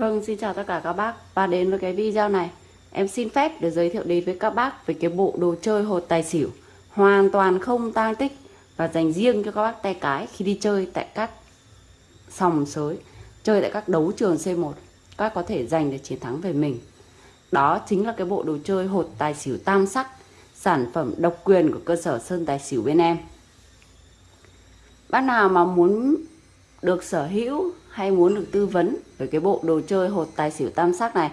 Vâng, xin chào tất cả các bác và đến với cái video này em xin phép được giới thiệu đến với các bác về cái bộ đồ chơi hột tài xỉu hoàn toàn không tang tích và dành riêng cho các bác tay cái khi đi chơi tại các sòng sới, chơi tại các đấu trường C1 các bác có thể giành được chiến thắng về mình. Đó chính là cái bộ đồ chơi hột tài xỉu tam sắc, sản phẩm độc quyền của cơ sở Sơn Tài Xỉu bên em. Bác nào mà muốn được sở hữu hay muốn được tư vấn về cái bộ đồ chơi hột tài xỉu tam sắc này,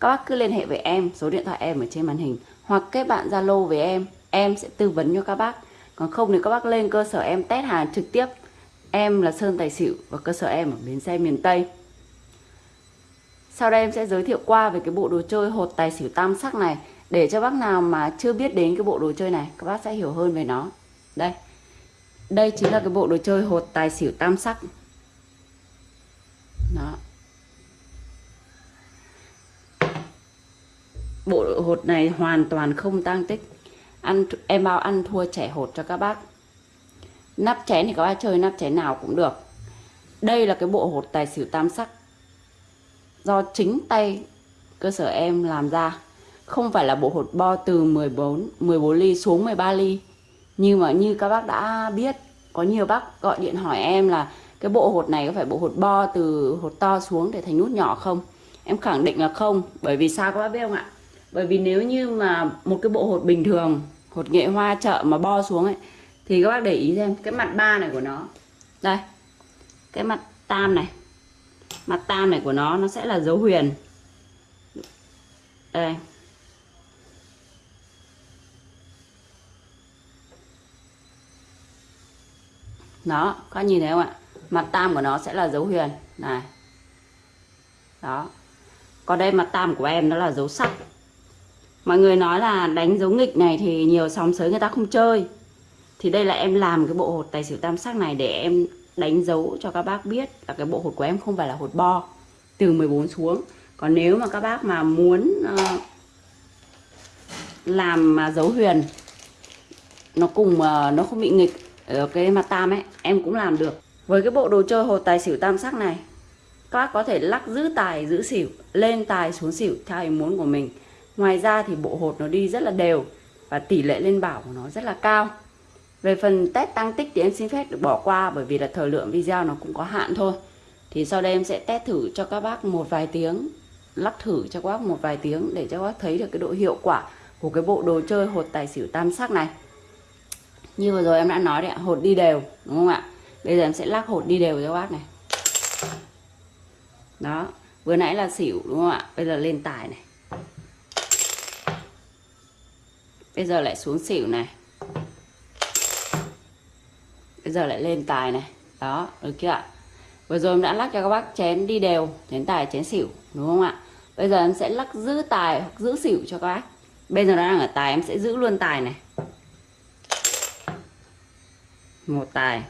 các bác cứ liên hệ với em, số điện thoại em ở trên màn hình, hoặc kết bạn zalo với em em sẽ tư vấn cho các bác. Còn không thì các bác lên cơ sở em test hàng trực tiếp. Em là sơn tài xỉu và cơ sở em ở bến xe miền tây. Sau đây em sẽ giới thiệu qua về cái bộ đồ chơi hột tài xỉu tam sắc này, để cho bác nào mà chưa biết đến cái bộ đồ chơi này, các bác sẽ hiểu hơn về nó. Đây. Đây chính là cái bộ đồ chơi hột tài xỉu tam sắc đó. Bộ hột này hoàn toàn không tăng tích. Ăn em bao ăn thua trẻ hột cho các bác. Nắp chén thì các bác chơi nắp chén nào cũng được. Đây là cái bộ hột tài xỉu tam sắc. Do chính tay cơ sở em làm ra. Không phải là bộ hột bo từ 14 14 ly xuống 13 ly. Nhưng mà như các bác đã biết, có nhiều bác gọi điện hỏi em là cái bộ hột này có phải bộ hột bo từ hột to xuống để thành nút nhỏ không? Em khẳng định là không, bởi vì sao các bác biết không ạ? Bởi vì nếu như mà một cái bộ hột bình thường, hột nghệ hoa chợ mà bo xuống ấy, thì các bác để ý xem cái mặt ba này của nó. Đây, cái mặt tam này. Mặt tam này của nó nó sẽ là dấu huyền. Đây. Đó có nhìn thấy không ạ? Mặt tam của nó sẽ là dấu huyền. Này. Đó. Còn đây mặt tam của em nó là dấu sắc. Mọi người nói là đánh dấu nghịch này thì nhiều sóng sới người ta không chơi. Thì đây là em làm cái bộ hột tài xỉu tam sắc này để em đánh dấu cho các bác biết là cái bộ hột của em không phải là hột bo từ 14 xuống. Còn nếu mà các bác mà muốn uh, làm dấu huyền nó cùng uh, nó không bị nghịch ở cái mặt tam ấy em cũng làm được với cái bộ đồ chơi hột tài xỉu tam sắc này, các bác có thể lắc giữ tài, giữ xỉu, lên tài xuống xỉu theo ý muốn của mình. Ngoài ra thì bộ hột nó đi rất là đều và tỷ lệ lên bảo của nó rất là cao. Về phần test tăng tích thì em xin phép được bỏ qua bởi vì là thời lượng video nó cũng có hạn thôi. Thì sau đây em sẽ test thử cho các bác một vài tiếng lắc thử cho các bác một vài tiếng để cho các bác thấy được cái độ hiệu quả của cái bộ đồ chơi hột tài xỉu tam sắc này. Như vừa rồi em đã nói đấy ạ, hột đi đều, đúng không ạ? Bây giờ em sẽ lắc hột đi đều cho bác này. Đó, vừa nãy là xỉu đúng không ạ? Bây giờ lên tài này. Bây giờ lại xuống xỉu này. Bây giờ lại lên tài này. Đó, được chưa ạ? Vừa rồi em đã lắc cho các bác chén đi đều, chén tài, chén xỉu, đúng không ạ? Bây giờ em sẽ lắc giữ tài hoặc giữ xỉu cho các bác. Bây giờ nó đang ở tài, em sẽ giữ luôn tài này. Một tài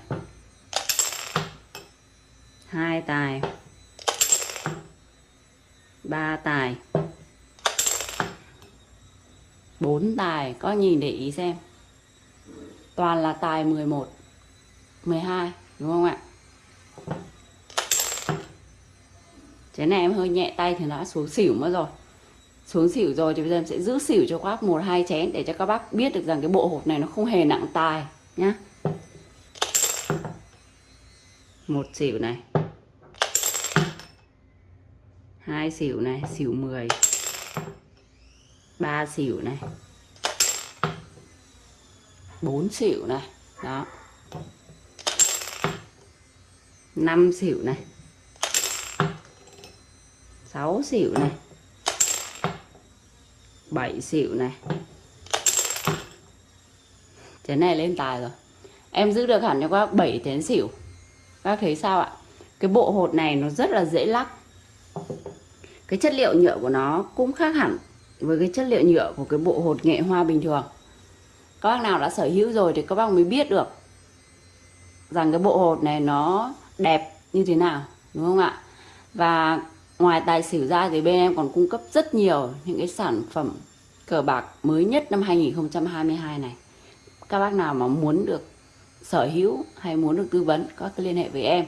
hai tài. Ba tài. Bốn tài, có nhìn để ý xem. Toàn là tài 11 12 đúng không ạ? Chén này em hơi nhẹ tay thì đã xuống xỉu mất rồi. Xuống xỉu rồi thì bây giờ em sẽ giữ xỉu cho các bác một, hai chén để cho các bác biết được rằng cái bộ hộp này nó không hề nặng tài nhá. Một xỉu này. Hai xỉu này, xỉu 10 ba xỉu này, bốn xỉu này, đó. Năm xỉu này, sáu xỉu này, bảy xỉu này. Chén này lên tài rồi. Em giữ được hẳn cho các bác bảy chén xỉu. Các thấy sao ạ? Cái bộ hột này nó rất là dễ lắc cái chất liệu nhựa của nó cũng khác hẳn với cái chất liệu nhựa của cái bộ hột nghệ hoa bình thường. Các bác nào đã sở hữu rồi thì các bác mới biết được rằng cái bộ hột này nó đẹp như thế nào, đúng không ạ? Và ngoài tài xỉu ra thì bên em còn cung cấp rất nhiều những cái sản phẩm cờ bạc mới nhất năm 2022 này. Các bác nào mà muốn được sở hữu hay muốn được tư vấn, có thể liên hệ với em.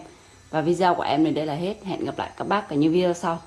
Và video của em đến đây là hết. Hẹn gặp lại các bác ở những video sau.